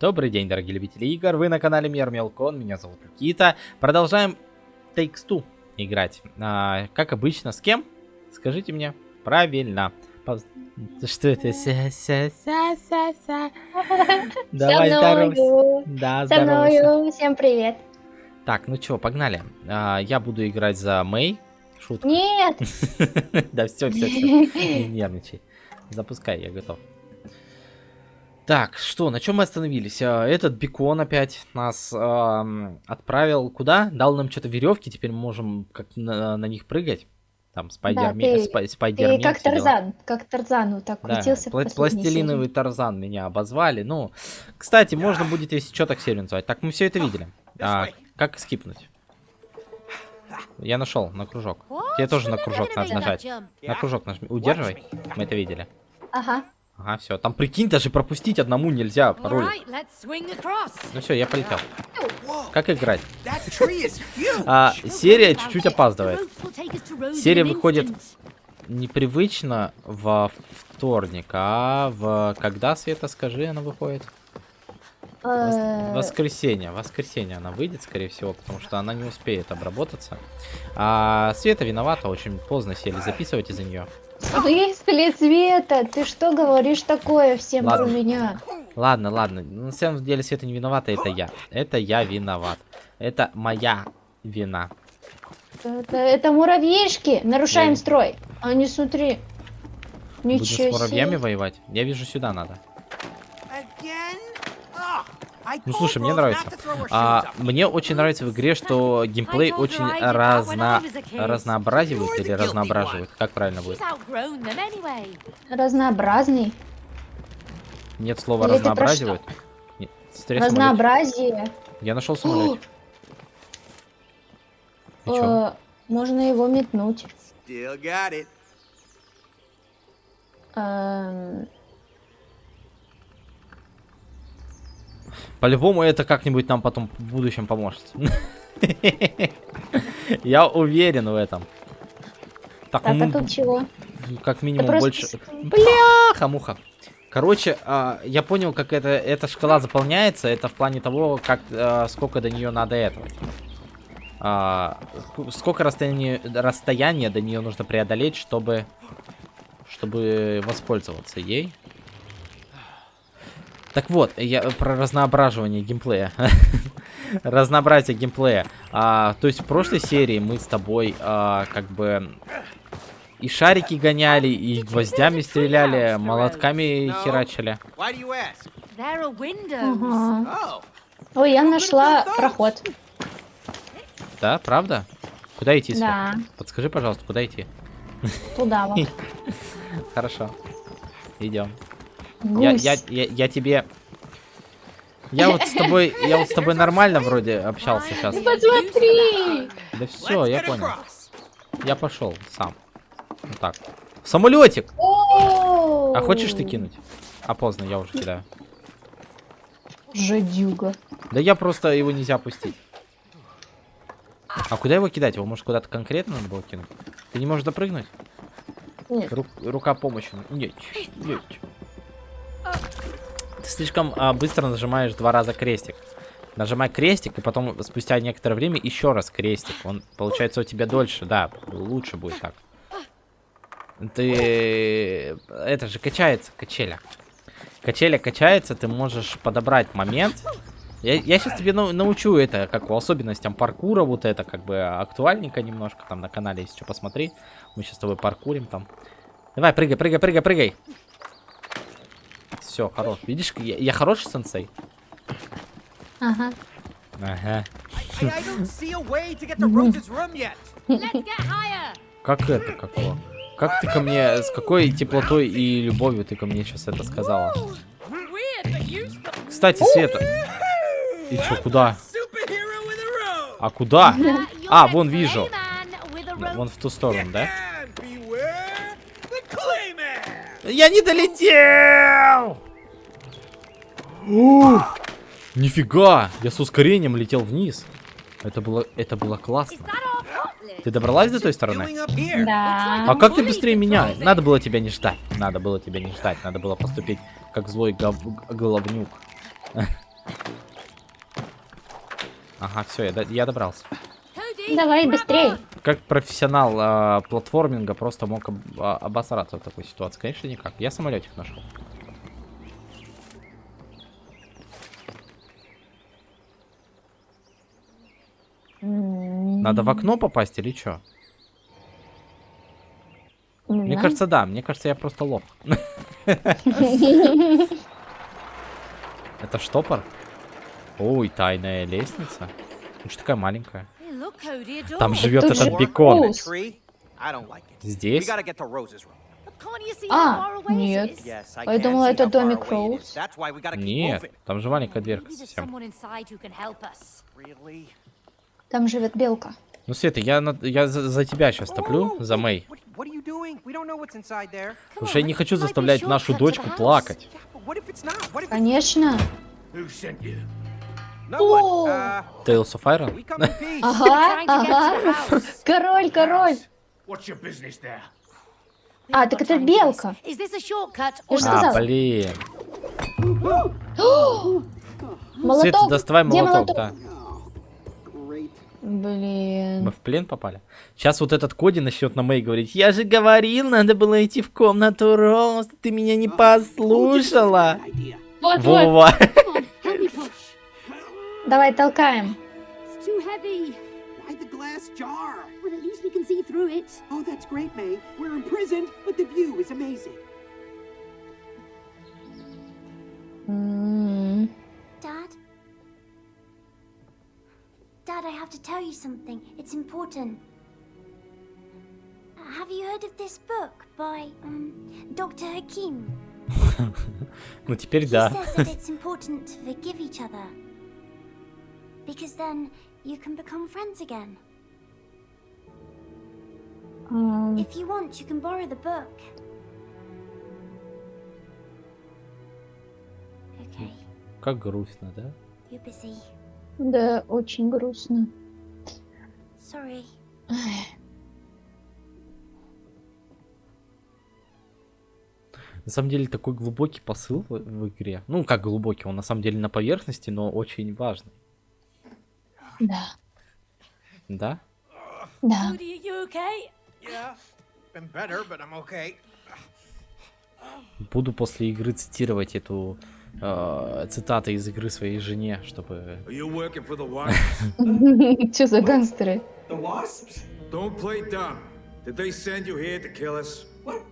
Добрый день, дорогие любители игр, вы на канале Мир Мелкон, меня зовут Никита. Продолжаем Takes Two играть. А, как обычно, с кем? Скажите мне. Правильно. Что это? Ся -ся -ся -ся -ся. Давай здоровайся. Да, мною. Всем привет. Так, ну чё, погнали. А, я буду играть за Мэй. Шутка. Нет. Да все, все, все. Не нервничай. Запускай, я готов. Так, что, на чем мы остановились? А, Этот бекон опять нас эм, отправил куда? Дал нам что-то веревки, теперь мы можем как на, на них прыгать. Там спайдермен, ты- спай- Ты спайдермен. как все дела. Тарзан, как Тарзан вот так Да, крутился пла- пластилиновый Тарзан меня обозвали. Ну, кстати, можно будет, если что, так серию называть. Так, мы все это видели. А, как скипнуть? Я нашел на кружок. Тебе тоже на кружок надо нажать. На кружок нажми. Удерживай. Мы это видели. серии. Ага. Ага, все. Там прикинь, даже пропустить одному нельзя пароль. Ну все, я полетел. Как играть? А, серия чуть-чуть опаздывает. Серия выходит непривычно во вторник, а в когда, Света, скажи, она выходит? Вос- Э, Воскресенье. Воскресенье она выйдет, скорее всего, потому что она не успеет обработаться. А Света виновата, очень поздно сели записывать из-за нее. Выспали цвета, ты что говоришь такое всем Ладно. про меня? Ладно, ладно. На самом деле Света не виновата, это я. Это я виноват. Это моя вина. Это, это муравьишки, нарушаем Я- строй. А не смотри. Будем Ничего с муравьями себе. воевать? Я вижу, сюда надо. Ну слушай, мне нравится. А, мне очень нравится в игре, что геймплей очень разно... разнообразивает или разноображивает. Как правильно будет? Разнообразный. Нет слова Или разнообразивает. Нет. Разнообразие. Я нашел чё? Э, можно его метнуть. Still got it. Эм, По-любому это как-нибудь нам потом в будущем поможет. Я уверен в этом. Так, Так, а тут чего? как минимум больше... Бляха-муха. Короче, а, я понял, как это, эта шкала заполняется. Это в плане того, как а, сколько до нее надо этого. А, ск- сколько расстояния, расстояния до нее нужно преодолеть, чтобы, чтобы воспользоваться ей. Так вот, я про разноображивание геймплея. Разнообразие геймплея. А, то есть в прошлой серии мы с тобой а, как бы и шарики гоняли, и гвоздями стреляли, молотками херачили. Why do you ask? Ага. Oh, Ой, я нашла проход. Да, правда? Куда идти, Свет? Да, Подскажи, пожалуйста, куда идти? туда вот. Хорошо. Идем. Я, я, я, я тебе... Я вот с тобой, я вот с тобой нормально вроде общался сейчас. Посмотри! Да все, я понял. Я пошел сам. Вот так. Самолетик! А хочешь ты кинуть? А поздно, я уже кидаю. Жадюга. Да я просто его нельзя пустить. А куда его кидать? Его может куда-то конкретно надо было кинуть? Ты не можешь допрыгнуть? Нет. Ру- рука помощи. Нет, нет. Ты слишком а, быстро нажимаешь два раза крестик. Нажимай крестик, и потом спустя некоторое время еще раз крестик. Он получается у тебя дольше, да, лучше будет так. Ты... Это же качается, качеля. Качеля качается, ты можешь подобрать момент. Я, я сейчас тебе нау- научу это, как по особенностям паркура, вот это как бы актуальненько немножко, там на канале, если что, посмотри. Мы сейчас с тобой паркурим там. Давай, прыгай, прыгай, прыгай, прыгай. Все, хорош. Видишь, я, я хороший сенсей? Ага. Ага. Как это, какого? Как ты ко мне, с какой теплотой и любовью ты ко мне сейчас это сказала? Кстати, Света. И чё, куда? А куда? А, вон вижу. Вон в ту сторону, да? Я не долетел! Ух, Нифига! Я с ускорением летел вниз. Это было, это было классно. Ты добралась до той стороны? Да. А как ты быстрее меня? Надо было тебя не ждать. Надо было тебя не ждать. Надо было поступить как злой головнюк. Ага, все, я, я добрался. Давай, быстрее. Как профессионал а, платформинга просто мог об- а, обосраться в такой ситуации? Конечно, никак. Я самолетик нашел. Надо в окно попасть или что? не Мне знаю. кажется, да. Мне кажется, я просто лох. Это штопор? Ой, тайная лестница. Ну что такая маленькая? Там живет этот бекон. Здесь? А, нет. Я думала, это домик Роуз. Нет, там же маленькая дверка совсем. Там живет белка. Ну, Света, я, на- я за, за тебя сейчас топлю, за Мэй. Потому что я не хочу заставлять нашу дочку плакать. Конечно. No one. Uh, Iron? Ага, ага. Король, король. А, так это белка. Я же А, сказала. блин. Молоток. Света, доставай молоток, да. Блин. Мы в плен попали? Сейчас вот этот Коди начнет на Мэй говорить, я же говорил, надо было идти в комнату Роуз, ты меня не послушала. Вот, вот. Вова. push? Давай толкаем. Oh, Dad? Dad, I have to tell you something. It's important. Have you heard of this book by um, Dr. Hakim? Ну теперь He да. says that it's important to forgive each other. Because then you can become friends again. ам, If you want, you can borrow the book. Okay, Как грустно, да? you're busy. Да, очень грустно. Sorry. На самом деле такой глубокий посыл в, в игре. Ну, как глубокий, он на самом деле на поверхности, но очень важный. Да, Да? да. Буду после игры цитировать эту э, цитаты из игры своей жене, чтобы... You? Че за гангстеры? Don't play dumb. Did they send you here to kill us? What?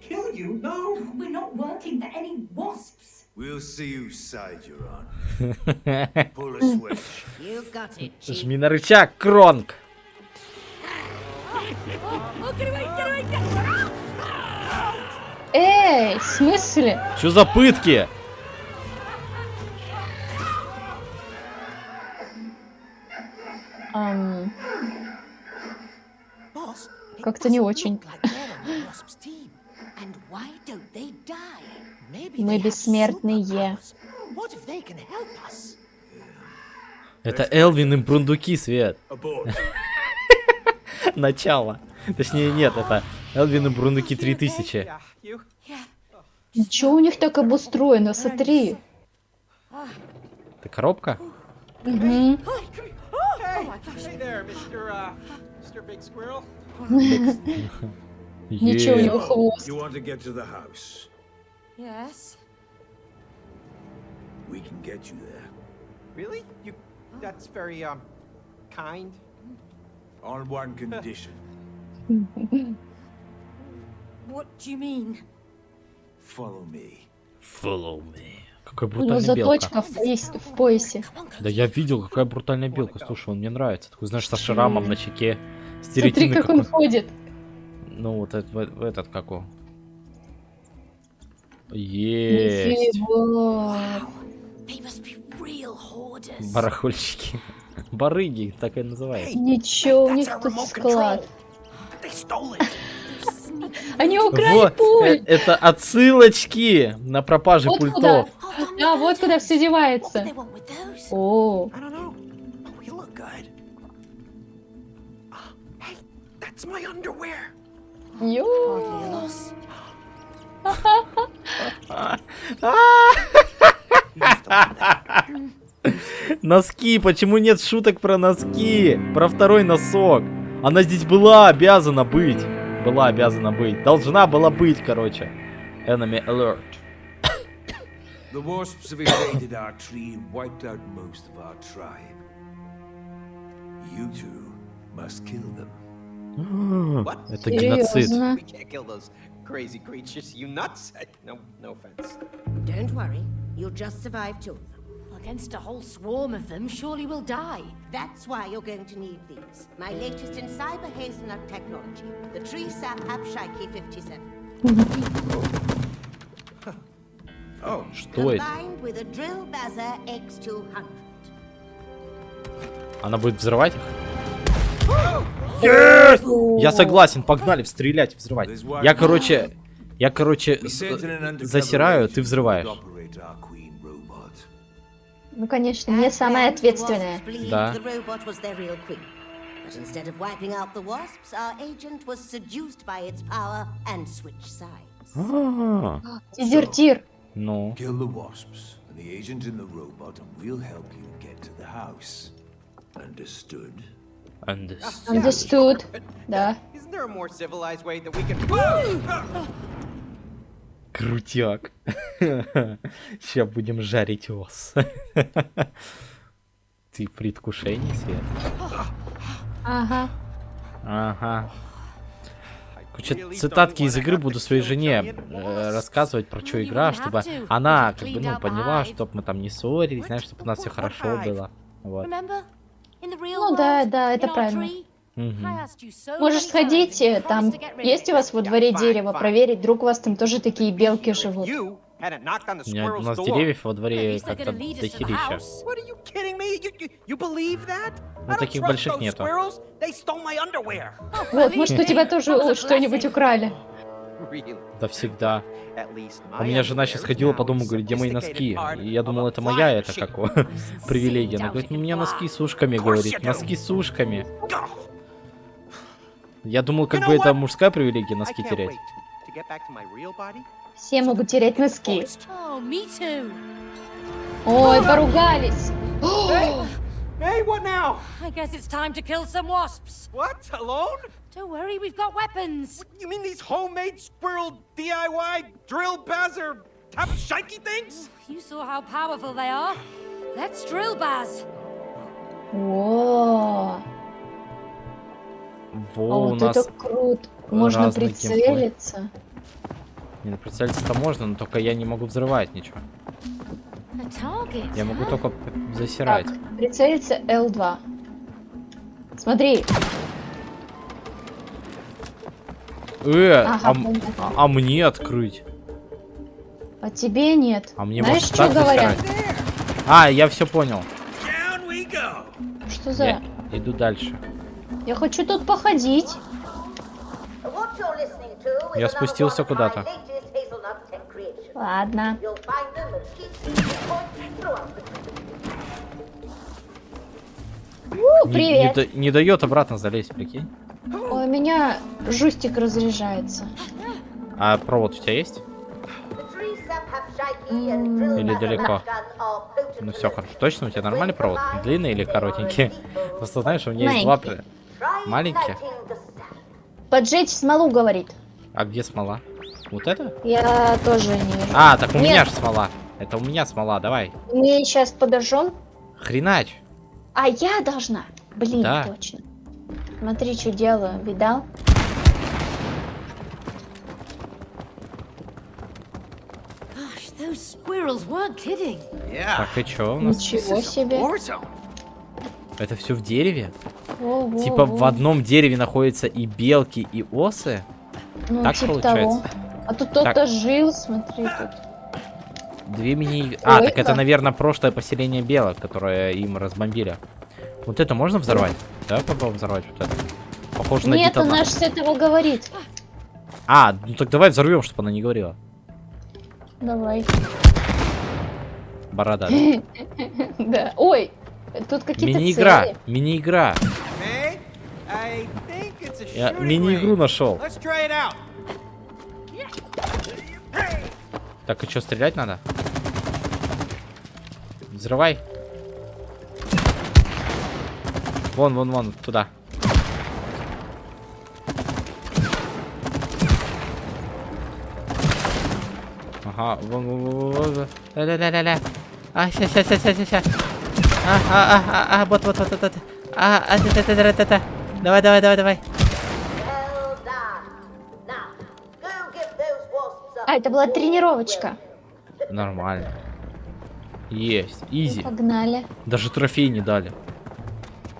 Kill you? No. We're not working for any wasps. We'll see whose side you're on. Pull a switch. You got it, Жми на рычаг, Кронг! Oh! Эй, в смысле? Что за пытки? Don't they die? Maybe Мы бессмертные. Это Элвин и Брундуки, Свет. Начало. Точнее, нет, это Элвин и Брундуки 3000. Yeah, you? Ничего у них так обустроено, смотри. Это коробка? Мгм. Hey, hey there, Mr. Uh, Mr. Big Squirrel. Ничего у Е. него хвост. You want to get to the house? Yes. We can get you there. Really? You? That's very um, kind. On one condition. What do you mean? Follow me. Follow me. Какая У него брутальная белка. заточка в поясе. В поясе. Да я видел, какая брутальная белка. Слушай, он мне нравится. Такой, знаешь, со шрамом на щеке. Смотри, как он какой. ходит. Ну, вот этот, в- этот как он. Есть. Барахольщики. Барыги, так и называют. Ничего, у них тут склад. Они украли Вот, э- пульт. это отсылочки на пропажу Вот пультов. Да, вот куда все девается. О. Oh. Носки, почему нет шуток про носки? Про второй носок. Она здесь была обязана быть. Была обязана быть. Должна была быть, короче. Enemy alert. The wasps have invaded our tree and wiped out most of our tribe. You two must kill them. Это геноцид. Серьезно? We can't kill those crazy creatures. You nuts? No, no offense. Don't worry, you'll just survive two of them. Against a whole swarm of them, surely we'll die. That's why you're going to need these. My latest in cyber hazelnut technology, the tree sap Hapshiki 57. Oh, Что это? Combined with a drill Baza X200. Она будет взрывать их? Yes! Я согласен, погнали, стрелять, взрывать. Я, короче, я, короче, засираю, ты взрываешь. Ну, конечно, не самая ответственная. Да. But instead of wiping out the wasps, our agent was seduced by its power and switched sides. А, Дезертир. Ну, Kill the wasps and the agent in the robot, and we'll help you get to the house. Understood? understood. Understood. Да. isn't there a more civilized way that we can? Крутяк. Сейчас будем жарить ос. Ты в предвкушении, Свет? Ага. Ага. Короче, цитатки из игры буду своей жене э, рассказывать про что игра, чтобы она как бы ну поняла, чтобы мы там не ссорились, знаешь, чтобы у нас все хорошо было. Вот. Ну да, да, это правильно. so Можешь сходить, э, там есть у вас во дворе дерево, проверить, вдруг у вас там тоже такие белки живут. The У меня- у squirrel's нас деревьев во дворе как-то дохерища. That? Ну, таких больших нету. Вот, может, у тебя тоже что-нибудь украли. Да всегда. У меня жена сейчас ходила по дому, говорит, где мои носки? И я думал, это моя, это как привилегия. Она говорит, ну у меня носки с ушками, говорит, носки с ушками. Я думал, как бы это мужская привилегия, носки терять. Все могут терять носки. Oh. Ой, поругались. Hey, what now? I guess it's time to kill some wasps. What? Alone? Don't worry, we've got weapons. You mean these homemade squirrel DIY drill bazzer tap shikey things? You saw how powerful they are. Let's drill, Baz. О, а Во, у вот нас... это круто. Можно разный геймплей. прицелиться. Не, ну прицелиться-то можно, но только я не могу взрывать ничего. Я могу только засирать. Так, прицелиться L2. Смотри, Э, Ага, а, понятно. а- а мне открыть? а тебе нет. А мне Знаешь, может что говорят? засирать? А, я все понял. Что за... Я иду дальше. Я хочу тут походить. Я спустился куда-то. The У, Не, не привет. да- не дает обратно залезть, прикинь. Ой, у меня жустик разряжается. А провод у тебя есть? Или далеко? Ну все хорошо. Точно у тебя нормальный провод? Длинный или коротенький? Просто знаешь, у меня есть два... Маленькие? Поджечь смолу, говорит. А где смола? Вот это? Я тоже не вижу. А, так у Нет. меня же смола. Это у меня смола, давай. Мы сейчас подожжем. Хренач. А я должна. Блин, Да. точно. Смотри, что делаю. Видал? Так, и чё у нас? Ничего себе. Это все в дереве? Во, Типа во. в одном дереве находятся и белки, и осы? Ну, так типа получается? того. А тут кто-то жил, смотри тут. Две мини... А, так это, наверное, прошлое поселение белок, которое им разбомбили. Вот это можно взорвать? Давай попробуем взорвать вот это. Похоже на Нет, она же с этого говорит. А, ну так давай взорвем, чтобы она не говорила. Давай. Борода. Да. Ой, тут какие-то Мини-игра, мини-игра. Я мини-игру нашел. Так, и что, стрелять надо? Взрывай. Вон, вон, вон, туда. Ага, вон, вон, вон, вон, вон. Ля-ля-ля-ля-ля. А, ща, ща, ща, ща, ща, ща. А, а, а, а, а, вот, вот, вот, вот, вот. А, а, та, та, та, та, та, та. Давай, давай, давай, давай. А, это была тренировочка. Нормально. Есть, изи. Погнали. Даже трофей не дали.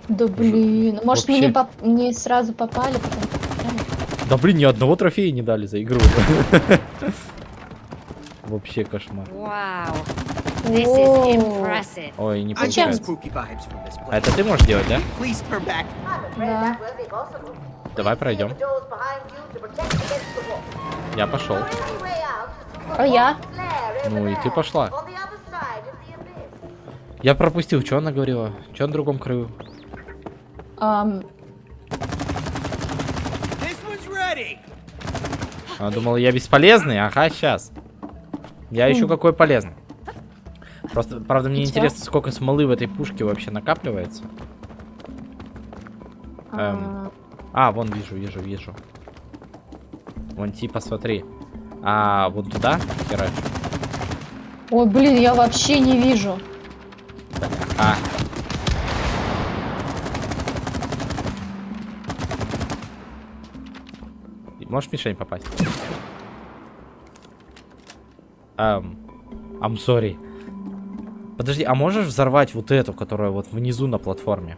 Да блин, может мы вообще- не, поп- не сразу попали, потом? Да блин, ни одного трофея не дали за игру. Вообще кошмар. Ой, не get получается. А это ты можешь делать, да? Да. Давай пройдем. Я пошел. А я? Ну и ты пошла. Я пропустил, что она говорила? Что на другом краю? Ready. Она думала, я бесполезный? Ага, сейчас. Я еще какой полезный. Просто, правда, мне интересно, сколько смолы в этой пушке вообще накапливается. Эм. а, А, вон вижу, вижу, вижу. Вон типа, смотри. А, вот туда херачу. Ой, блин, я вообще не вижу. А. Можешь в мишень попасть? Эм, I'm sorry. Подожди, а можешь взорвать вот эту, которая вот внизу на платформе?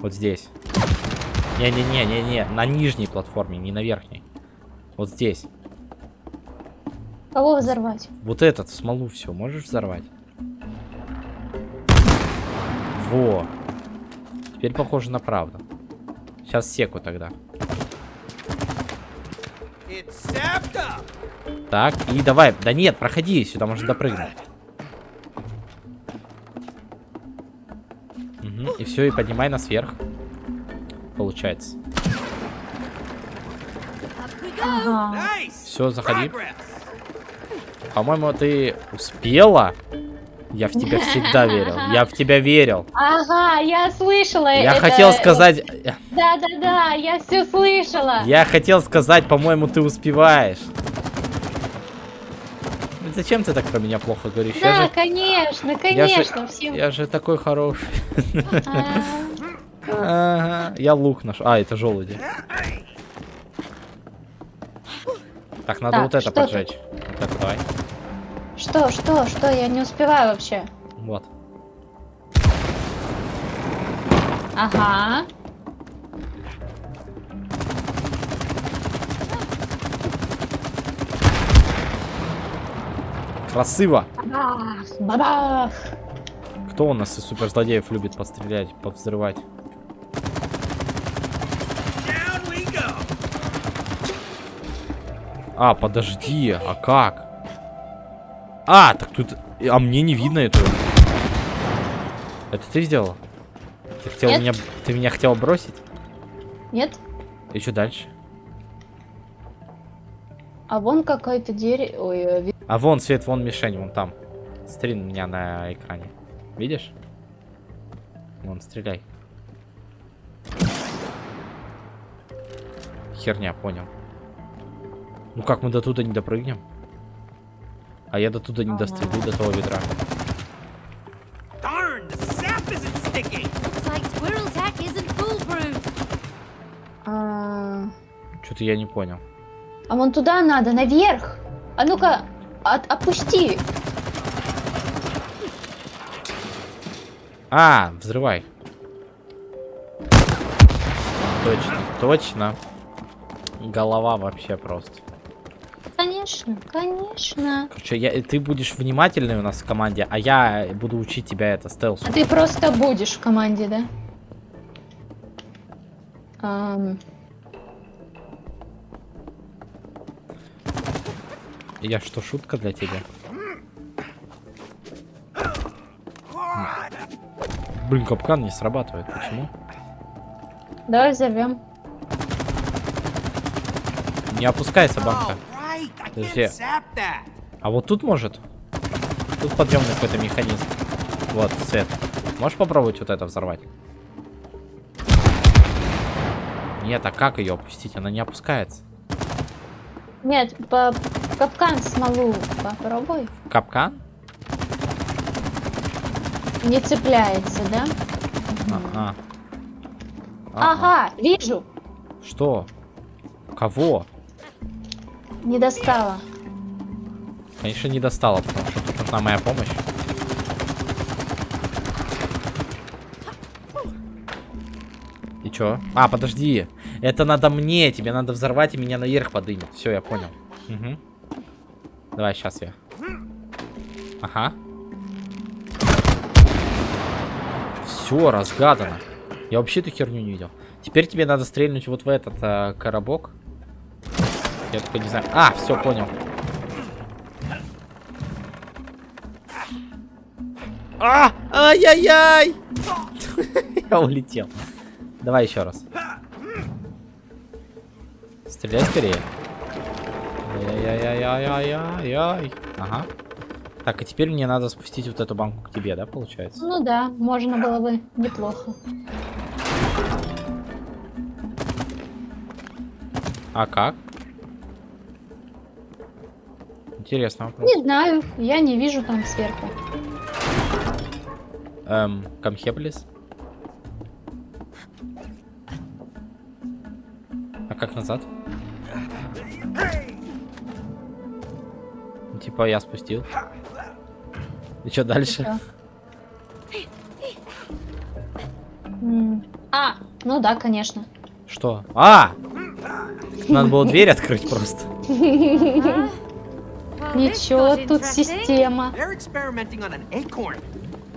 Вот здесь. Не-не-не-не-не, на нижней платформе, не на верхней. Вот здесь. Кого взорвать? Вот этот, в смолу все, можешь взорвать? Во. Теперь похоже на правду. Сейчас секу тогда. Так, и давай. Да нет, проходи, сюда можно допрыгнуть. Мгм, и все, и поднимай нас вверх. Получается. Ага. Все, заходи. По-моему, ты успела. Я в тебя всегда верил. Я в тебя верил. Ага, я слышала. Я это- хотел сказать... Да-да-да, я все слышала. Я хотел сказать, по-моему, ты успеваешь. Зачем ты так про меня плохо говоришь? Да, я, же, конечно, я, конечно. же, всем- я же такой хороший. А, Ага, Я лук наш. А, это желуди. Так, надо Так, вот это поджечь. Вот это давай. Что, что, что? Я не успеваю вообще. Вот. Ага. Красиво. Бабах, бабах. Кто у нас из суперзлодеев любит пострелять, повзрывать? Down we go. А, подожди, а как? А, так тут... А мне не видно эту. Это ты сделал? Ты хотел Нет. меня... Ты меня хотел бросить? Нет? И что дальше? А вон какое-то дерево. Ой, э, А вон свет, вон мишень, вон там. Смотри на меня на экране. Видишь? Вон, стреляй. Херня, понял. Ну как мы до туда не допрыгнем? А я до туда не дострелю, до того foolproof. А, Что-то я не понял. а вон туда надо, наверх. А ну-ка, от- опусти. А, взрывай. Точно, точно. Голова вообще просто. Конечно, конечно. Короче, я, ты будешь внимательный у нас в команде, а я буду учить тебя это стелсу. А ты просто будешь в команде, да? Ам, Я что, шутка для тебя? Блин, капкан не срабатывает. Почему? давай взорвем. Не опускайся, банка. Подожди. А вот тут может? Тут подъемный какой-то механизм. Вот, свет. Можешь попробовать вот это взорвать? Нет, а как ее опустить? Она не опускается. Нет, по капкан смолу попробуй. Капкан? Не цепляется, да? Ага. Ага, вижу. Что? Кого? Не достала. Конечно, не достала, потому что тут нужна моя помощь. И чё? А, подожди. Это надо мне. Тебе надо взорвать и меня наверх подымет. Все, я понял. Угу. Давай, сейчас я. Ага. Все, разгадано. Я вообще эту херню не видел. Теперь тебе надо стрельнуть вот в этот э, коробок. Я только не знаю. А, все, понял. А! Ай-яй-яй! Я улетел. Давай еще раз. Стреляй скорее. Ай-яй-яй-яй-яй-яй. Ага. Так, и теперь мне надо спустить вот эту банку к тебе, да, получается? Ну да, можно было бы неплохо. А как? Интересный вопрос. Не знаю, я не вижу там сверху. Эм, Камхеблис? А как назад? Типа я спустил. И что дальше? А, ну да, конечно. Что? А! Надо было дверь открыть просто. Ничего, тут система. They're experimenting on an acorn.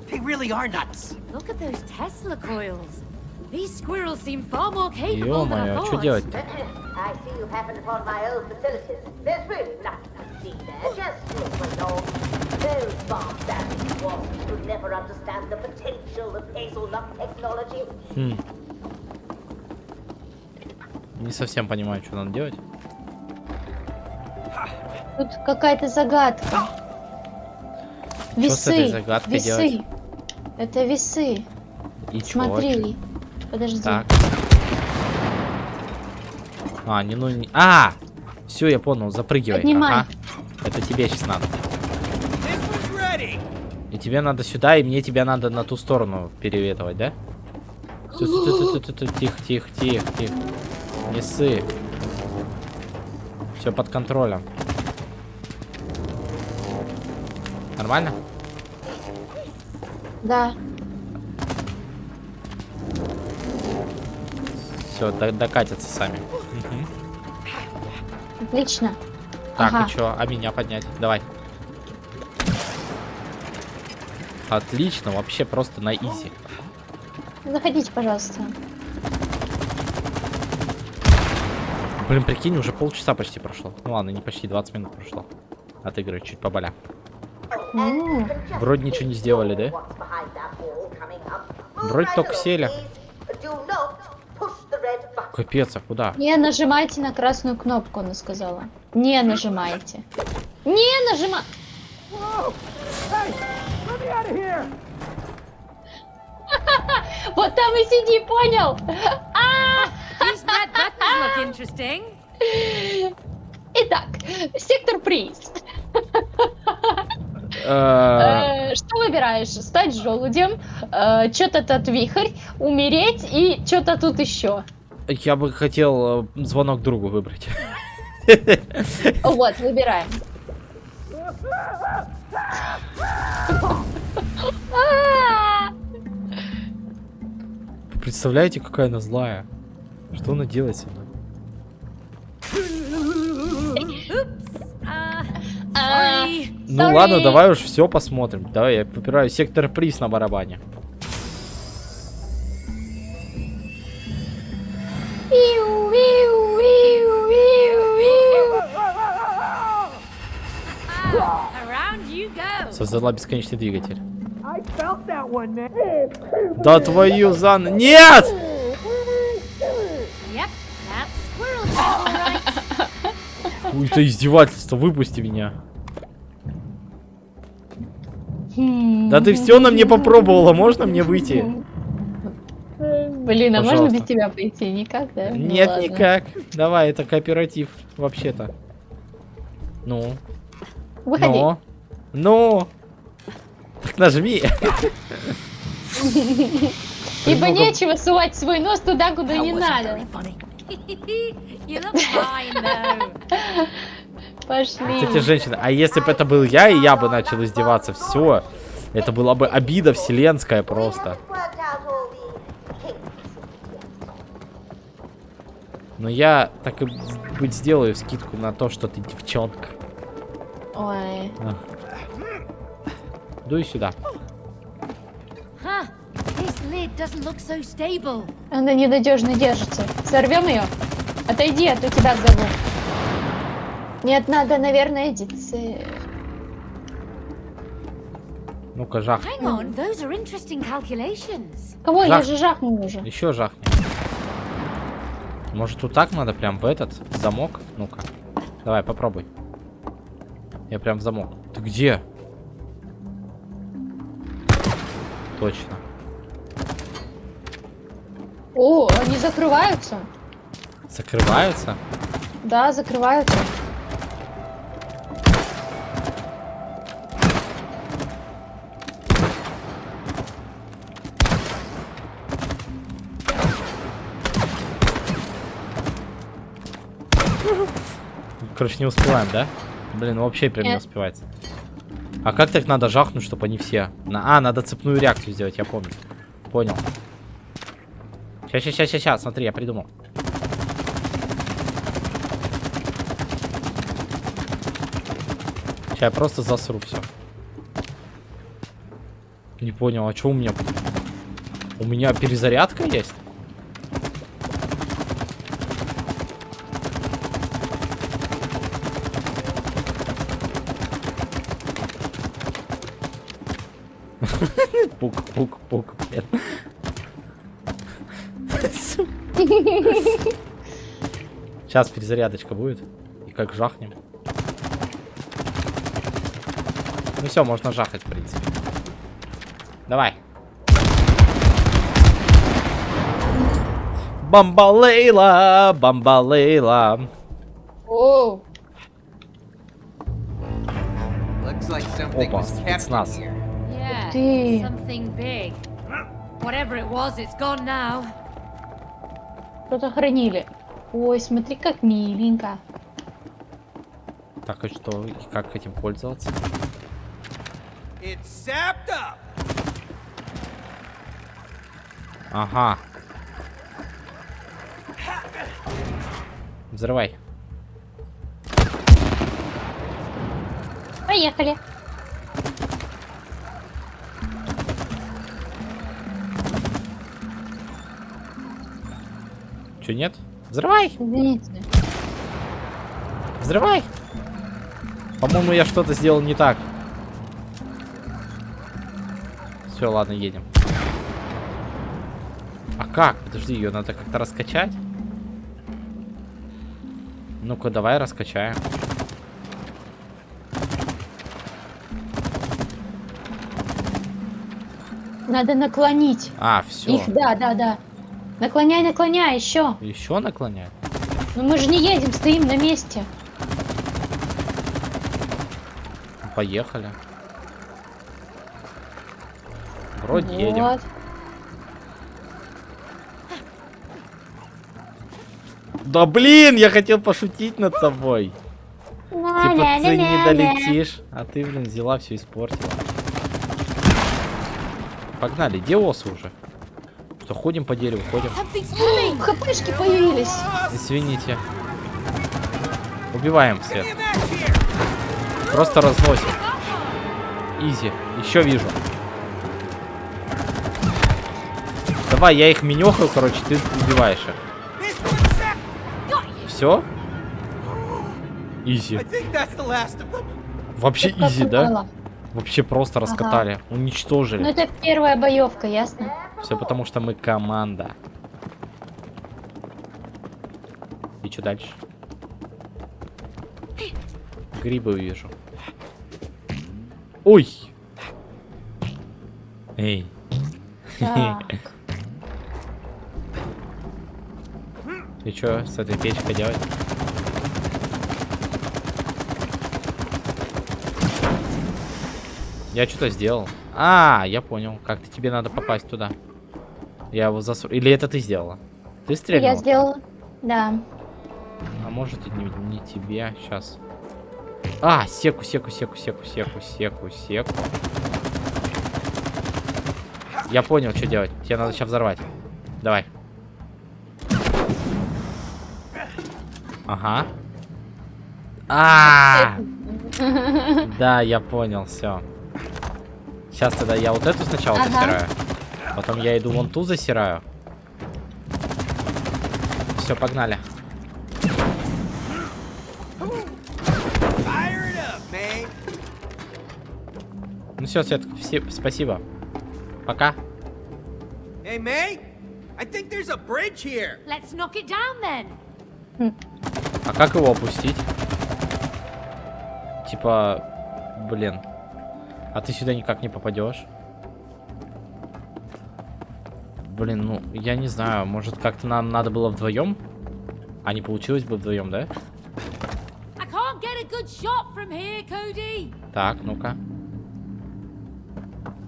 They really are nuts. Look at those Tesla coils. These squirrels seem far more capable than I Ё-моё, что делать-то? I see you happened upon my old facilities. There's really nothing to see there, just little along. Those barbaric wasps would never understand the potential of hazelnut technology. Хм. Не совсем понимаю, что надо делать. Тут какая-то загадка. Что с этой Весы. загадкой Весы. делать? Это весы. И чё? Смотри. Подожди. Так. А, не ну не... А! Все, я понял, запрыгивай. Поднимай. Ага. Это тебе сейчас надо. И тебе надо сюда, и мне тебя надо на ту сторону переветывать, да? Тихо, тихо, тихо, тихо. Не. Все под контролем. Нормально? Да. Все, докатятся сами. Отлично. Так, Ага. и чё? А меня поднять? Давай. Отлично, вообще просто на изи. Заходите, пожалуйста. Блин, прикинь, уже полчаса почти прошло. Ну ладно, не почти, 20 минут прошло. От игры, чуть поболя. Вроде ничего не сделали, да? Вроде только сели. Капец, а куда? Не нажимайте на красную кнопку, она сказала. Не нажимайте. Не нажима... Let me out of here! Вот там и сиди, понял? Итак, сектор приз. Э, Э, Что выбираешь? Стать желудем, что-то тут вихрь, умереть и что-то тут еще. Я бы хотел э, звонок другу выбрать. Вот, выбираем. Вы представляете, какая она злая? Что она делает со мной? Sorry. Ну Sorry. ладно, давай уж все посмотрим. Давай, я выбираю сектор приз на барабане. Go. Создала бесконечный двигатель. Да твою зан... Нет! Yep. Ой, это издевательство, выпусти меня. Да ты все на мне попробовала, можно мне выйти? Блин, а можно без тебя пойти? Никак, да? Ну Нет, никак. Давай, это кооператив, вообще-то. Ну, Выходи. ну, ну. Так нажми. Ибо Немного- нечего сувать свой нос туда, куда не надо. Пошли. Вот эти женщины. А если бы это был я, и я бы начал издеваться, все. Это была бы обида вселенская просто. Но я так и быть сделаю скидку на то, что ты девчонка. Ой. Дуй сюда. Она ненадежно держится. Сорвем ее? Отойди, а то тебя зову. Нет, надо, наверное, идти. Ну-ка, жах. Hang on, those are interesting calculations. Кого? Я Жах. же жахнул уже. Еще жахни. Может, вот так надо прям в этот в замок? Ну-ка. Давай, попробуй. Я прям в замок. Ты где? Точно. О, они закрываются. Закрываются? Да, закрываются. Короче, не успеваем, да? Блин, ну вообще прям не Нет. успевается. А как так надо жахнуть, чтобы они все... На... А, надо цепную реакцию сделать, я помню. Понял. Сейчас, сейчас, сейчас, сейчас, смотри, я придумал. Сейчас я просто засру все. Не понял, а что у меня? У меня перезарядка есть? Пук, пук, пук, блин. Сейчас перезарядочка будет. И как жахнем. Ну все, можно жахать, в принципе. Давай. Бамбалейла, бамбалейла. Опа, спецназ. Ты. something big. Whatever it was, it's gone now. что-то хранили. Ой, смотри, как миленько. Так, и что? И как этим пользоваться? It's sapped up. Ага. Взрывай. Поехали. Че, нет? Взрывай! Извините. Взрывай! По-моему, я что-то сделал не так. Все, ладно, едем. А как? Подожди, ее надо как-то раскачать. Ну-ка, давай раскачаем. Надо наклонить. А, все. Их, да, да, да. Наклоняй, наклоняй, еще. Еще наклонять? Но мы же не едем, стоим на месте. Поехали. Вроде едем. Вот. Да блин, я хотел пошутить над тобой. Типа ты не долетишь, а ты, блин, взяла все испортила. Погнали, где осы уже? Что, ходим по дереву, ходим. ХПшки появились. Извините. Убиваем всех. Просто разносим. Изи. Еще вижу. Давай, я их минехаю, короче, ты убиваешь их. Все? Изи. Вообще изи, да? Вообще просто раскатали. Ну Уничтожили. это первая боевка, ясно? Все потому, что мы команда. И что дальше? Грибы вижу. Ой! Эй. И что с этой печкой делать? Я что-то сделал. А, я понял. Как-то тебе надо попасть туда. Я его засу... Или это ты сделала? Ты стрельнула? Я сделала. Да. А может и не, не тебе. Сейчас. А, секу, секу, секу, секу, секу, секу, секу. Я понял, что делать. Тебе надо сейчас взорвать. Давай. Ага. А, Да, я понял, все. Сейчас тогда я вот эту сначала Ага. засираю. Потом я иду вон ту засираю. Все, погнали. Ну все, Свет, все, спасибо. Пока. Hey, May. I think there's a bridge here. Let's knock it down then. А как его опустить? Типа, блин. А ты сюда никак не попадешь? Блин, ну, я не знаю, может как-то нам надо было вдвоем? А не получилось бы вдвоем, да? Here. Так, ну-ка.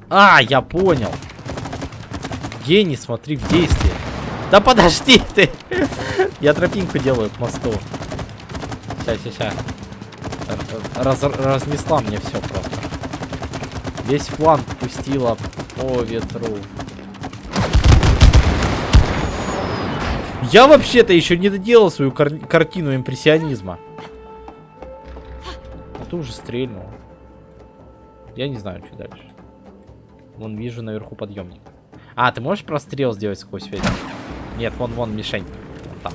А, я понял. Гений, смотри, в действии. Да подожди ты! Я тропинку делаю к мосту. Сейчас, сейчас, Раз, разнесла мне все просто. Весь план пустила по ветру. Я вообще-то еще не доделал свою кар- картину импрессионизма. А ты уже стрельнул. Я не знаю, что дальше. Вон вижу наверху подъемник. А, ты можешь прострел сделать сквозь ветер? Нет, вон, вон мишень. Вон там.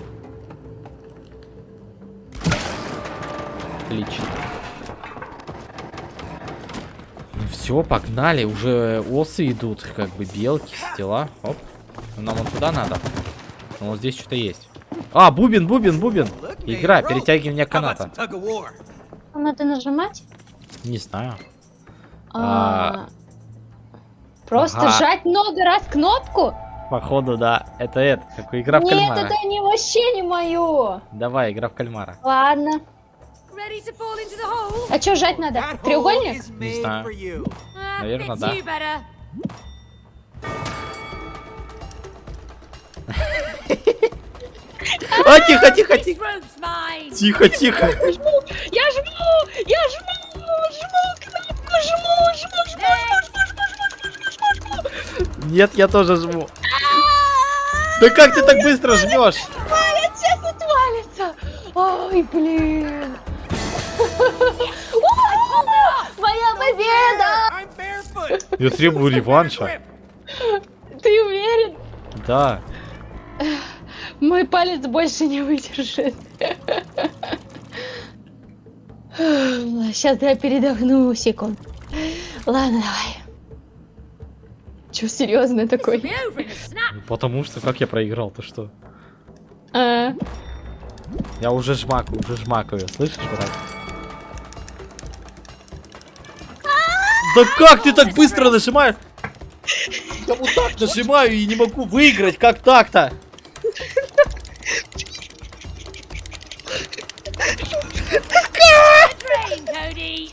Отлично. Ну все, погнали. Уже осы идут, как бы белки, дела. Оп. Нам вон туда надо. Ну, вот здесь что-то есть. А, бубен, бубен, бубен. Игра, перетягивание How about каната. Надо нажимать? Не знаю. А, Просто Ага. жать много раз кнопку? Походу, да. Это это, как игра в Нет, кальмара. это не вообще не мое. Давай, игра в кальмара. Ладно. А что жать надо? Треугольник? made знаю. Ah, Наверно, fits да. А, тихо, тихо, тихо. Тихо, тихо. Я жму! Я жму! Жму кнопку! Жму! Жму! Жму! Жму! Жму! Жму! Жму! Жму! Жму! Жму! Нет, я тоже жму. Да как ты так быстро жмешь? Валится! Тут валится! Ой, блин! Моя победа! Я требую реванша. Ты уверен? Да. Мой палец больше не выдержит. Сейчас я передохну секунд. Ладно, давай. Че, серьезно такой? Snap. Потому что как я проиграл, ты что? А, Я уже жмакаю, уже жмакаю. Слышишь, брат? Да как ты так быстро нажимаешь? Я вот так нажимаю и не могу выиграть. Как так-то? Cody.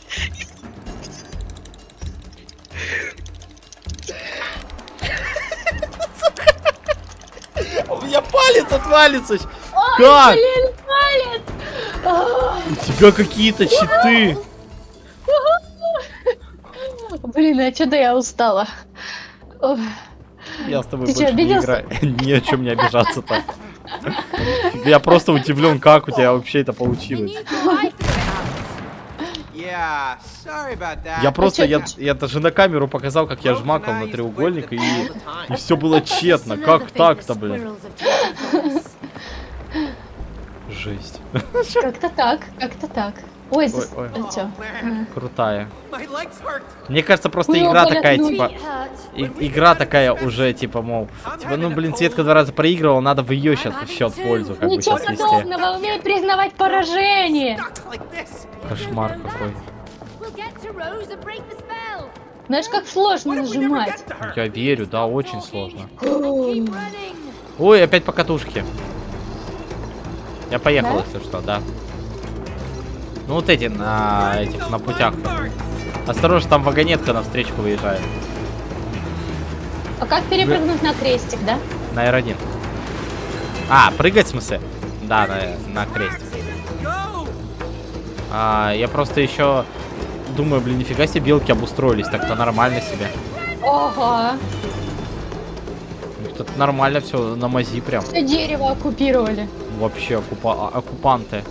У меня палец отвалится. Ой, Как? блин, палец! У тебя какие-то щиты. Блин, а что-то я устала. Я с тобой Ты больше не обиделся? играю. Ни о чем не обижаться так. Я просто удивлен, как у тебя вообще это получилось. need to wipe it out. Yeah, sorry about that. Я просто, я, я даже на камеру показал, как я жмакал на треугольник, и, и все было тщетно. Как так-то, блин? Жесть. как-то так, как-то так. Ой, здесь... Ой, ой. Э, всё. Крутая. Мне кажется, просто Ой, игра такая, типа... И, игра такая уже, типа, мол... Типа, ну, блин, Светка два раза проигрывала, надо в ее сейчас все в пользу, как Ничего бы, сейчас подобного, умей признавать поражение! Кошмар какой. Знаешь, как сложно нажимать? Я верю, да, очень сложно. Ой, опять по катушке. Я поехал, да? если что, да. Ну вот эти на этих на путях. Осторожно, там вагонетка на встречку выезжает. А как перепрыгнуть на крестик, да? На R1. А, прыгать в смысле? Да, на, на крестик. А, я просто еще думаю, блин, нифига себе белки обустроились, так-то нормально себе. Ого. Тут нормально все на мази прям. Все дерево оккупировали. Вообще оккупа оккупанты.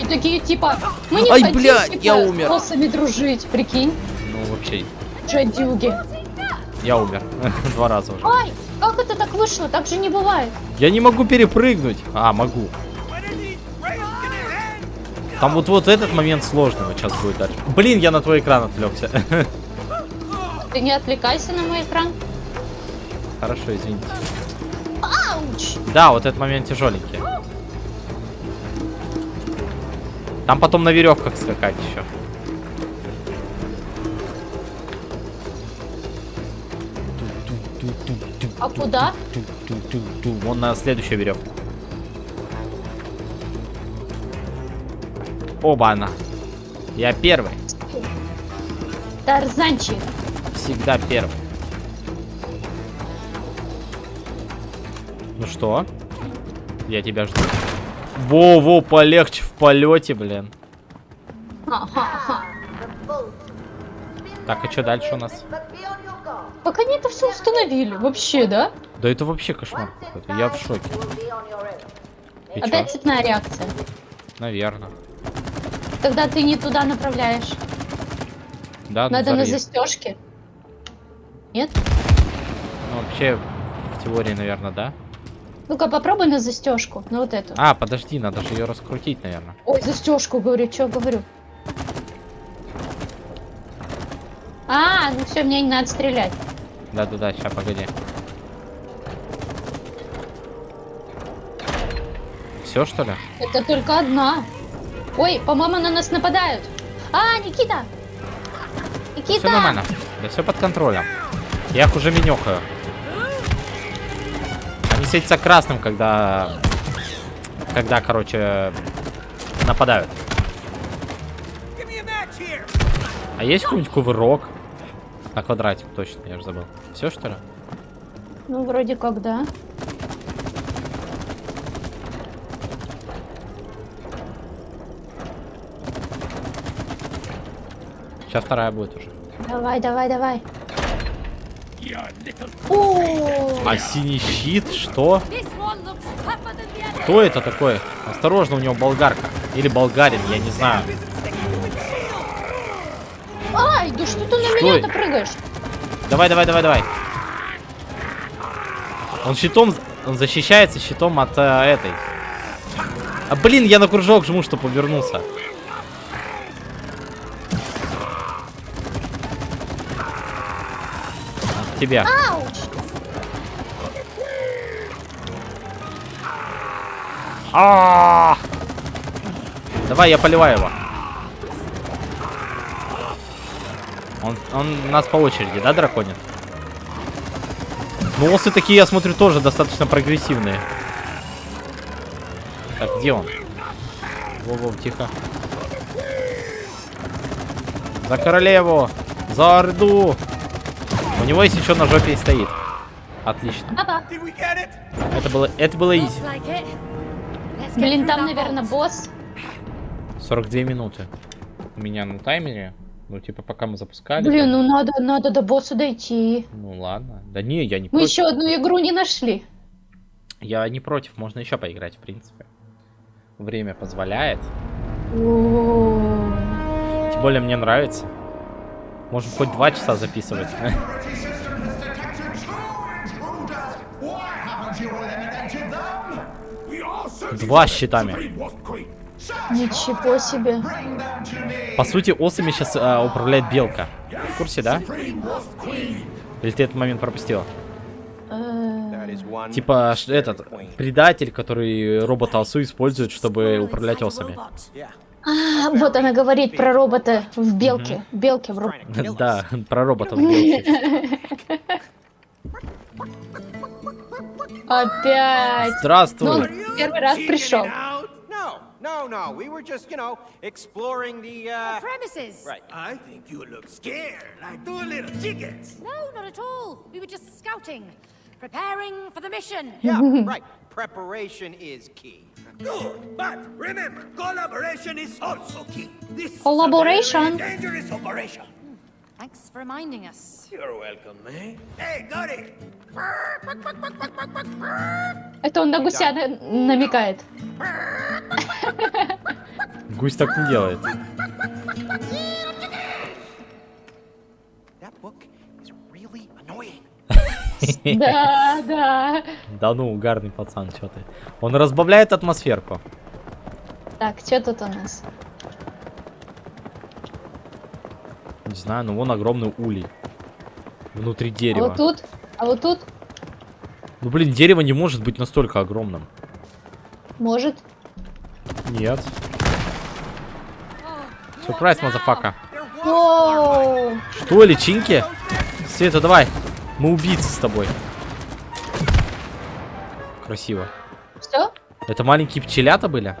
И такие типа, мы не Ай, хотим блядь, типа, я умер. с боссами дружить, прикинь. Ну вообще, Жадюги. я умер два раза уже. Ай, как это так вышло? Так же не бывает. Я не могу перепрыгнуть. А, могу. Там вот вот этот момент сложный вот сейчас будет дальше. Блин, я на твой экран отвлекся. Ты не отвлекайся на мой экран. Хорошо, извините. Ауч! Да, вот этот момент тяжеленький. Там потом на веревках скакать еще. А куда? Вон на следующую веревку. Оба она. Я первый. Тарзанчик. Всегда первый. Ну что? Я тебя жду. Во-во, полегче в полете, блин. Так, а что дальше у нас? Как они это все установили? Вообще, да? Да это вообще кошмар какой-то. Я в шоке. И чё? Опять цепная реакция. Наверное. Когда ты не туда направляешь. Да, Надо на застежке. Нет? Ну, вообще, в теории, наверное, да? Ну-ка, попробуй на застежку. На вот эту. А, подожди, надо же ее раскрутить, наверное. Ой, застежку, говорю, что говорю. А, ну все, мне не надо стрелять. Да-да-да, сейчас, погоди. Все, что ли? Это только одна. Ой, по-моему, на нас нападают. А, Никита! Никита! Все нормально. Да все под контролем. Я их уже менехаю. Они светятся красным, когда... Когда, короче, нападают. А есть какой-нибудь кувырок? На квадратик, точно, я же забыл. Все, что ли? Ну, вроде как, да. Сейчас вторая будет уже. Давай, давай, давай. О, А синий щит? Что? Кто это такой? Осторожно, у него болгарка. Или болгарин, я не знаю. Ай, да что ты на меня-то прыгаешь? Давай, давай, давай, давай. Он щитом, он защищается щитом от э, этой. А блин, я на кружок жму, чтобы повернулся. Тебя. Ауч! А! Давай, я поливаю его. Он, он нас по очереди, да, драконит? Ну, осы такие, я смотрю, тоже достаточно прогрессивные. Так, где он? Во-во, тихо. За королеву! За орду! У него есть еще на жопе и стоит. Отлично. Папа. Это было, это было изи. Блин, там, наверное, босс. 42 минуты. У меня на таймере. Ну, типа, пока мы запускали. Блин, ну надо, надо до босса дойти. Ну ладно. Да не, я не Мы против. еще одну игру не нашли. Я не против, можно еще поиграть, в принципе. Время позволяет. О, Тем более мне нравится. Можем хоть два часа записывать. Два с щитами. Ничего себе. По сути, осами сейчас управляет белка. В курсе, да? Или ты этот момент пропустила? Э, Типа этот предатель, который робота осу использует, чтобы управлять осами. А, вот она говорит про робота в белке. Белке в ро- Да, про роботов белки. Опять. Ну, Здравствуй. он первый раз пришел. no. We were just, you know, exploring the, uh... The premises. Right. I think you look scared, like two little chickens. No, not at all. We were just scouting. Preparing for the mission. Yeah, right. Preparation is key. Good, but remember, collaboration is also key. This Collaboration. dangerous operation. Thanks for reminding us. You're welcome, eh? Hey, got it. Это он на гуся на- намекает. Гусь так не делает. That book is really annoying. Да, да. Да ну, угарный пацан, что ты. Он разбавляет атмосферку. Так, что тут у нас? Не знаю, ну вон огромный улей. Внутри А дерева. вот тут? А вот тут? Ну блин, дерево не может быть настолько огромным. Может. Нет. Сюрприз, motherfucker. Что, личинки? Света, давай. Мы убийцы с тобой. Красиво. Все? Это маленькие пчелята были?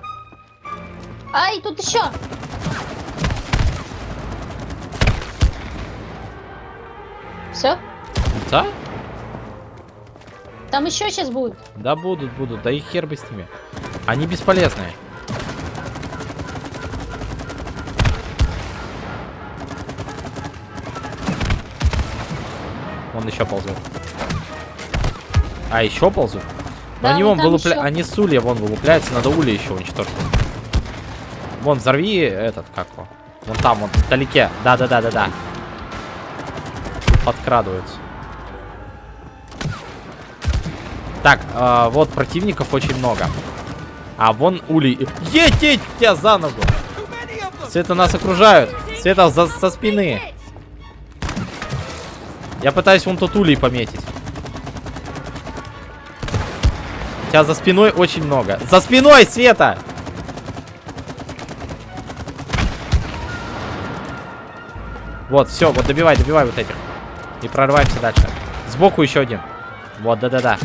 Ай, тут еще. Все? Да? Там еще сейчас будет. Да будут, будут. Да и хер бы с ними. Они бесполезные. Он еще ползет. А, еще ползут? Но Да, они вон вон там вылупля... еще. Они с улья вон вылупляются, надо улья еще уничтожить. Вон, взорви этот, как его. Вон там, вон, вдалеке. Да-да-да-да-да. Подкрадываются. Так, э, вот противников очень много. А вон улей. Ететь тебя за ногу! Света нас окружают. Света за, со спины. Я пытаюсь вон тот улей пометить. Тебя за спиной очень много. За спиной, Света! Вот, все, вот добивай, добивай вот этих. И прорываемся дальше. Сбоку еще один. Вот, да-да-да.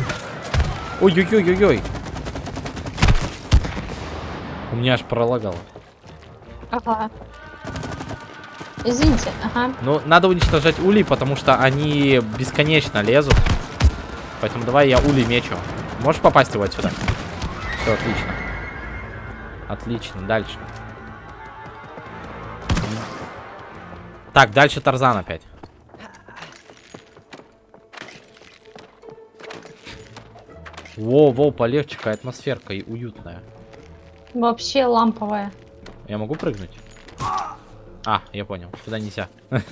Ой-ой-ой-ой-ой. У меня аж пролагало. Ага. Извините, ага. Ну, надо уничтожать улей, потому что они бесконечно лезут. Поэтому давай я улей мечу. Можешь попасть его отсюда? Все, отлично. Отлично, дальше. Так, дальше Тарзан опять. Во, во, полегче, атмосферка и уютная. Вообще ламповая. Я могу прыгнуть? А, я понял. Туда нельзя.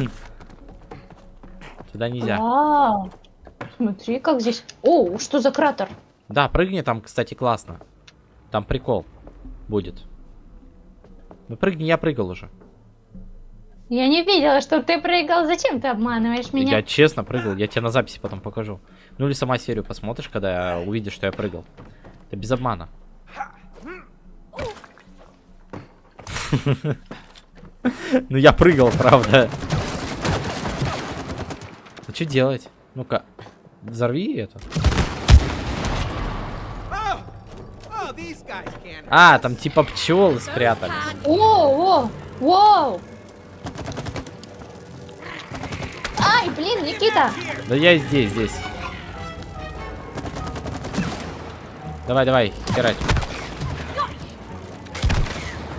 Туда нельзя. Вау. Смотри, как здесь. О, что за кратер? Да, прыгни там, кстати, классно. Там прикол будет. Ну прыгни, я прыгал уже. Я не видела, что ты прыгал. Зачем ты обманываешь меня? Я честно прыгал, я тебе на записи потом покажу. Ну или сама серию посмотришь, когда увидишь, что я прыгал. Это без обмана. Ну я прыгал, правда. Ну что делать? Ну-ка, взорви это. А, там типа пчелы спрятались. О, о, вау. Ай, блин, Никита. Да я здесь, здесь. Давай, давай, херать.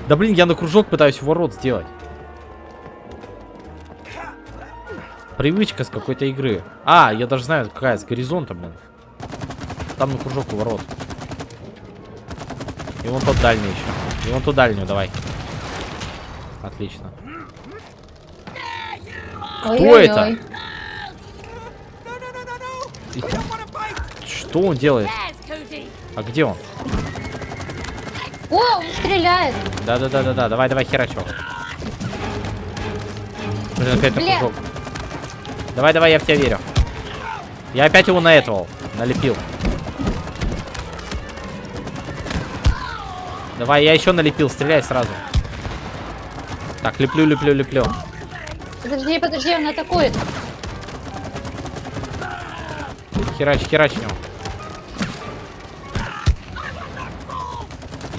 Да блин, я на кружок пытаюсь ворот сделать. Привычка с какой-то игры. А, я даже знаю, какая, с горизонта, блин. Там на кружок у ворот. И вон тот дальний еще. И вон ту дальнюю, давай. Отлично. Кто это? Ой-ой-ой. И- Что он делает? А где он? О, он стреляет. Да-да-да-да-да, давай, давай, херачу. Блин, опять на Бля. кружок. Давай, давай, я в тебя верю. Я опять его на этого налепил. Давай, я еще налепил, стреляй сразу. Так, леплю, леплю, леплю. Подожди, подожди, он атакует. Херач, херач него.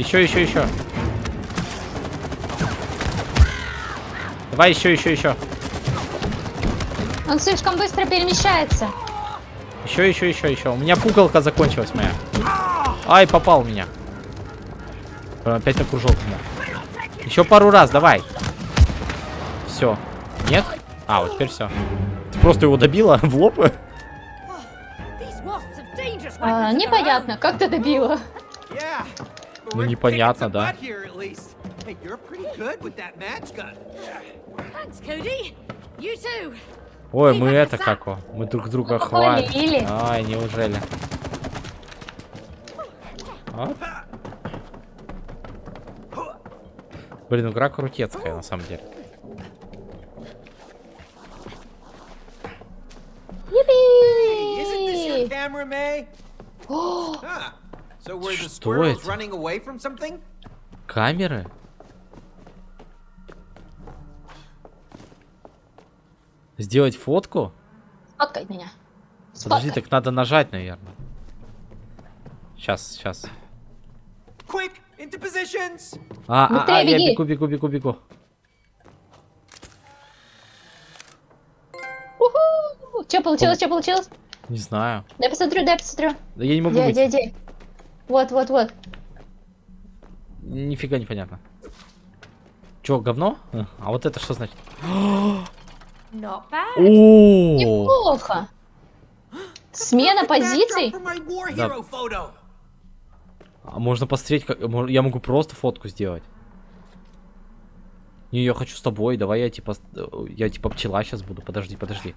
Еще, еще, еще. Давай еще, еще, еще. Он слишком быстро перемещается. Еще, еще, еще, еще. У меня пуколка закончилась моя. Ай, попал меня. Э, опять окружил меня. Еще пару раз, давай. Все. Нет? А, вот теперь все. Ты просто его добила в лоб? А, непонятно, как ты добила. Ну, непонятно, да. Ой, мы это как о, Мы друг друга хвалим. Ай, неужели? Оп. Блин, игра крутецкая, на самом деле. Что это? Камеры? Сделать фотку? Сфоткай меня. Подожди, Сфоткай. так надо нажать, наверное. Сейчас, сейчас. Quick, into positions. А, а, Быстрее а, я беги. бегу, бегу, бегу, бегу. Уху! Что получилось, что получилось? Не знаю. Дай посмотрю, дай посмотрю. Да я не могу Где, где, где? Вот, вот, вот. Нифига непонятно. Че, говно? А вот это что значит? Not bad. О, Неплохо. Смена позиций? Да. А можно посмотреть, как я могу просто фотку сделать. Не, я хочу с тобой. Давай я типа, с- я типа пчела сейчас буду. Подожди, подожди.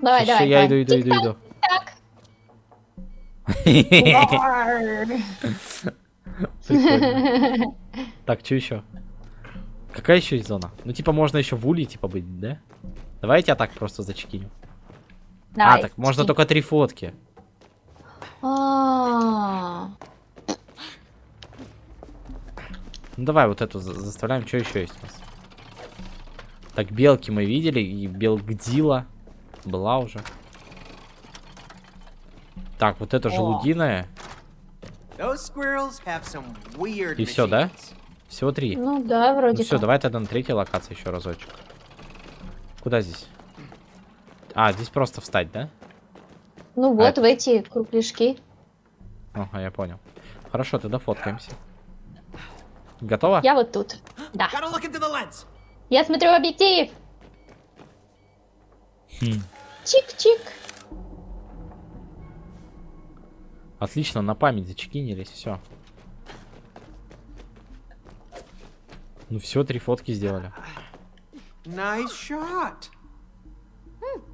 Давай, Щас давай, я давай. иду, иду, иду, иду. Тик-так. Так, что еще? Какая еще есть зона? Ну, типа, можно еще в улей, типа, быть, да? Давай я тебя так просто зачекиню. А, так, можно только три фотки. А, Ну, давай вот эту за- заставляем. Что еще есть у нас? Так, белки мы видели, и белгдила была уже. Так, вот это желудиная. И все, да? Всего три. Ну да, Ну вроде все, как. давай тогда на третьей локации еще разочек. Куда здесь? А, здесь просто встать, да? Ну вот, это- в эти кругляшки. Ага, я понял. Хорошо, тогда фоткаемся. Готово? Я вот тут. Да. Я смотрю в объектив. Хм. Чик-чик. Отлично, на память зачекинились, все. Ну все, три фотки сделали. Nice shot.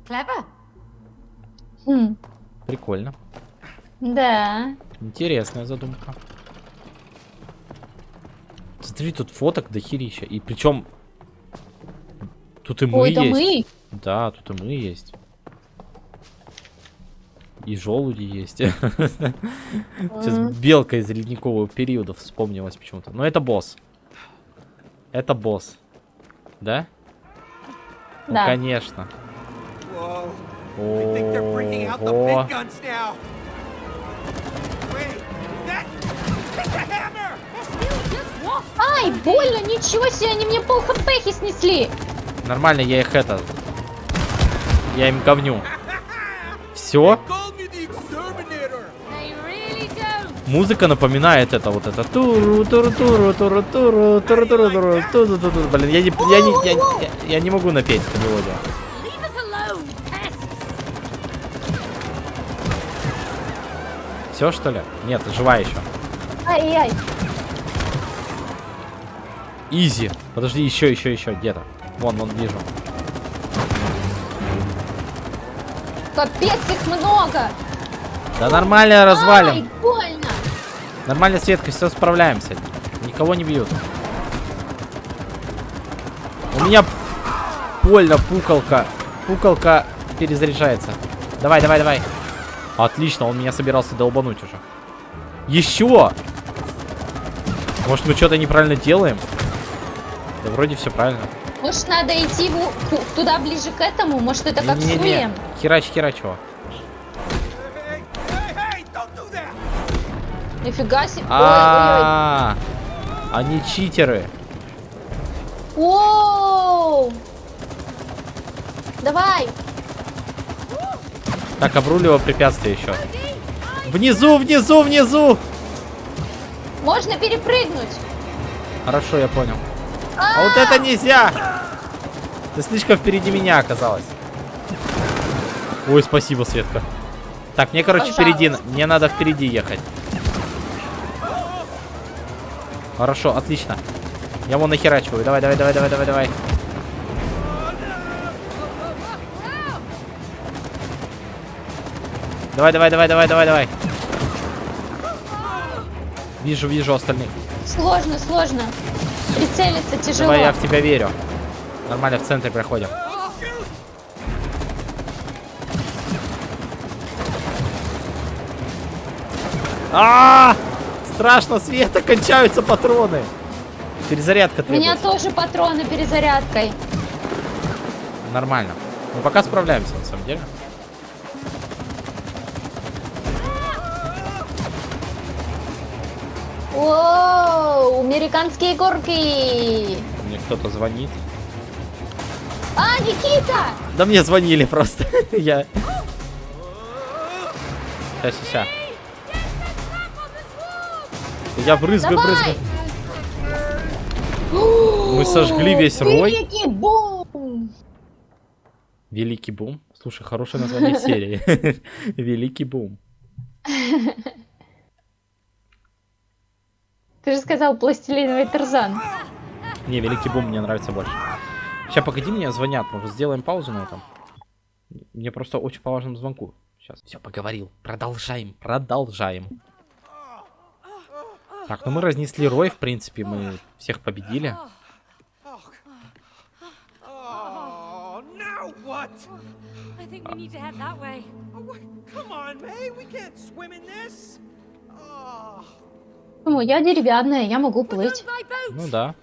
Clever. Хм, Прикольно. да. Интересная задумка. Смотри, тут фоток до херища. И причем... Тут и мы Ой, да есть. мы. Да, тут и мы есть. И желуди есть. Сейчас белка из ледникового периода вспомнилась почему-то. Но это босс. Это босс. Да? Ну, Да. конечно. Ого. Ай, больно, ничего себе, они мне пол хпхи снесли. Нормально, я их это... Я им говню. Все? Музыка напоминает это вот это. Туру, туру, туру, туру, туру, туру, туру, туру, туру, туру, туру. Блин, я не, я не, я, я- я не могу напеть эту мелодию. Все что ли? Нет, жива еще. Ай-яй. Изи. Подожди, еще, еще, еще, где-то. Вон, вон вижу. Капец, их много. Да нормально Ай, развалим. больно. Нормально, Светка, все справляемся. Никого не бьют. У меня больно, пукалка. Пукалка перезаряжается. Давай, давай, давай. Отлично, он меня собирался долбануть уже. Еще! Может, мы что-то неправильно делаем? Да вроде все правильно. Может, надо идти в- туда ближе к этому? Может, это как Не-не-не. Суем? Херач, херач его. Нифига себе. Ой, ой, А, Они читеры. Оу! Давай! Так, обруливаю препятствие еще. Внизу, внизу, внизу! Можно перепрыгнуть. Хорошо, я понял. А вот это нельзя! Ты слишком впереди меня оказалась. Ой, спасибо, Светка. Так, мне, короче, Пожалуйста. впереди. Мне надо впереди ехать. Хорошо, отлично. Я вон нахерачиваю. Давай, давай, давай, давай, давай, давай. Давай, давай, давай, давай, давай, давай. Вижу, вижу остальных. Сложно, сложно. Прицелиться тяжело. Давай, я в тебя верю. Нормально, в центре проходим. А, страшно, Света, кончаются патроны. Перезарядка У меня требуется. тоже патроны перезарядкой. Нормально. Мы пока справляемся, на самом деле. Оу, американские горки. Мне кто-то звонит. А, Никита! Да мне звонили просто. Я... Сейчас, сейчас. Я брызгаю, Давай! брызгаю. Мы сожгли весь рой. Великий бум! Великий бум. Слушай, хорошее название серии. Великий бум. Ты же сказал пластилиновый тарзан. Не, Великий бум мне нравится больше. Сейчас, погоди, мне звонят. Может, сделаем паузу на этом? Мне просто очень по важному звонку. Сейчас. Все, поговорил. Продолжаем, продолжаем. Так, ну мы разнесли рой, в принципе, мы всех победили. Ну, я деревянная, я могу плыть. Ну да.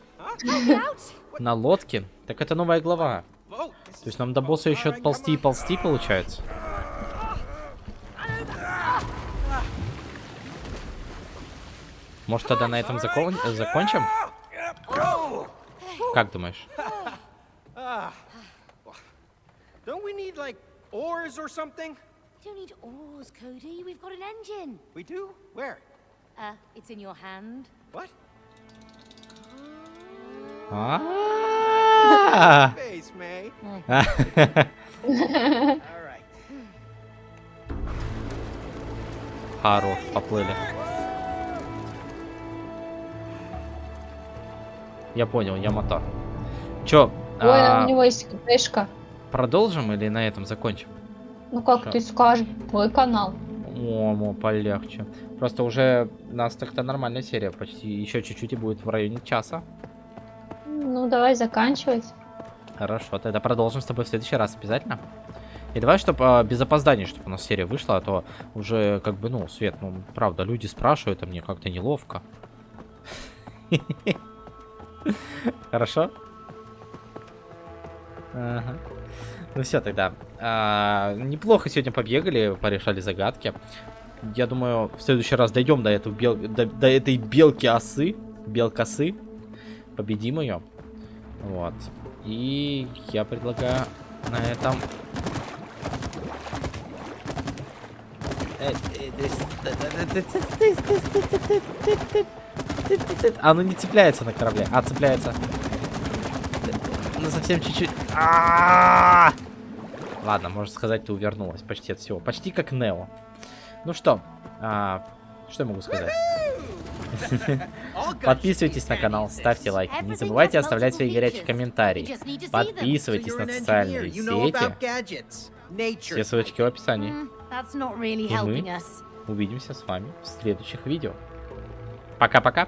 На лодке. Так это новая глава. То есть нам до босса еще ползти и ползти, получается. Может тогда на этом закон- э, закончим? Как думаешь? Don't we need, like, oars or something? We don't need oars, Cody. We've got an engine. We do? Where? Uh, it's in your hand. What? А. Face, May. А. All right. Хорош, поплыли. Я понял, я мотор. Чё, Ой, а, у него есть книжка. продолжим или на этом закончим? Ну как Что? ты скажешь, твой канал. О, полегче. Просто уже у нас так-то нормальная серия. Почти еще чуть-чуть и будет в районе часа. Ну давай заканчивать. Хорошо, тогда продолжим с тобой в следующий раз обязательно. И давай, чтобы без опозданий, чтобы у нас серия вышла, а то уже как бы, ну, Свет, ну, правда, люди спрашивают, а мне как-то неловко. Хорошо? Ага. Ну все тогда. А, неплохо сегодня побегали, порешали загадки. Я думаю, в следующий раз дойдем до, этого бел... до, до этой белки осы, белкосы, победим ее. Вот. И я предлагаю на этом... Оно не цепляется на корабле, а цепляется. Ну совсем чуть-чуть. А-а-а! Ладно, можно сказать, ты увернулась почти от всего. Почти как Нео. Ну что, а, что я могу сказать? Подписывайтесь на канал, ставьте лайки. Не забывайте оставлять свои горячие комментарии. Подписывайтесь на социальные сети. Все ссылочки в описании. И мы увидимся с вами в следующих видео. Пока-пока.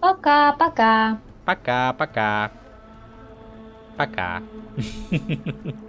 Пока-пока. Пока-пока. Пока.